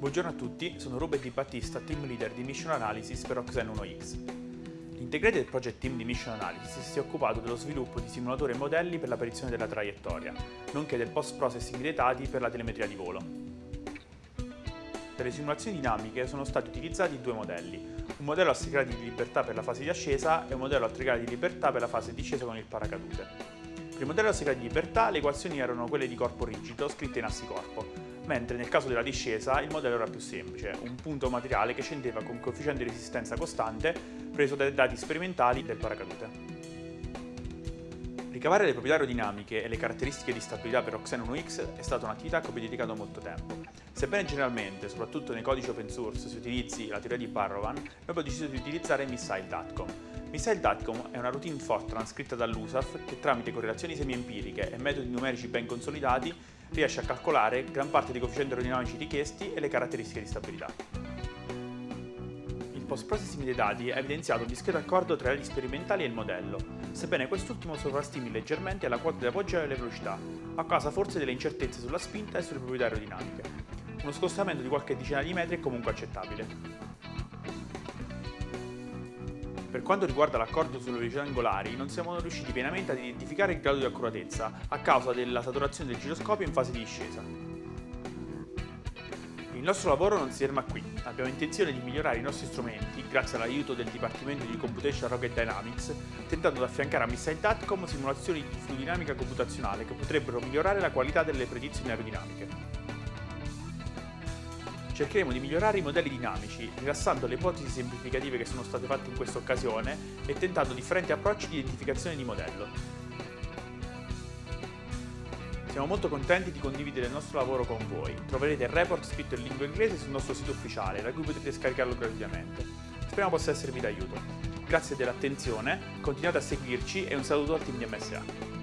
Buongiorno a tutti, sono Ruben Di Battista, Team Leader di Mission Analysis per Oxen 1X. L'integrated Project Team di Mission Analysis si è occupato dello sviluppo di simulatori e modelli per la predizione della traiettoria, nonché del post-processing dei dati per la telemetria di volo. Per le simulazioni dinamiche sono stati utilizzati due modelli, un modello a 6 gradi di libertà per la fase di ascesa e un modello a 3 gradi di libertà per la fase di discesa con il paracadute. Per il modello a 6 gradi di libertà le equazioni erano quelle di corpo rigido scritte in assi corpo, mentre nel caso della discesa il modello era più semplice, un punto materiale che scendeva con coefficiente di resistenza costante preso dai dati sperimentali del paracadute. Ricavare le proprietà aerodinamiche e le caratteristiche di stabilità per Oxen 1X è stata un'attività a cui ho dedicato molto tempo. Sebbene generalmente, soprattutto nei codici open source, si utilizzi la teoria di Barrowan, noi abbiamo deciso di utilizzare Missile.com. Missile.com è una routine Fortran scritta dall'USAF che tramite correlazioni semi-empiriche e metodi numerici ben consolidati riesce a calcolare gran parte dei coefficienti aerodinamici richiesti e le caratteristiche di stabilità. Il post-processing dei dati ha evidenziato un discreto accordo tra gli sperimentali e il modello, sebbene quest'ultimo sovrastimi leggermente la quota di appoggio e le velocità, a causa forse delle incertezze sulla spinta e sulle proprietà aerodinamiche. Uno scostamento di qualche decina di metri è comunque accettabile. Per quanto riguarda l'accordo sulle velocità angolari, non siamo riusciti pienamente ad identificare il grado di accuratezza a causa della saturazione del giroscopio in fase di discesa. Il nostro lavoro non si ferma qui, abbiamo intenzione di migliorare i nostri strumenti grazie all'aiuto del Dipartimento di Computation Rocket Dynamics, tentando di affiancare a Missile.com simulazioni di fluidinamica computazionale che potrebbero migliorare la qualità delle predizioni aerodinamiche cercheremo di migliorare i modelli dinamici, rilassando le ipotesi semplificative che sono state fatte in questa occasione e tentando differenti approcci di identificazione di modello. Siamo molto contenti di condividere il nostro lavoro con voi. Troverete il report scritto in lingua inglese sul nostro sito ufficiale, da cui potrete scaricarlo gratuitamente. Speriamo possa esservi d'aiuto. Grazie dell'attenzione, continuate a seguirci e un saluto al team di MSA.